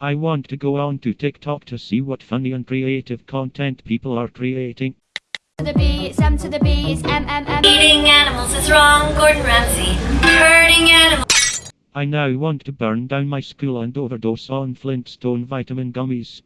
I want to go on to TikTok to see what funny and creative content people are creating. to the B, M to the B, it's M M M. Eating animals is wrong, Gordon Ramsay. Hurting animals. I now want to burn down my school and overdose on Flintstone vitamin gummies.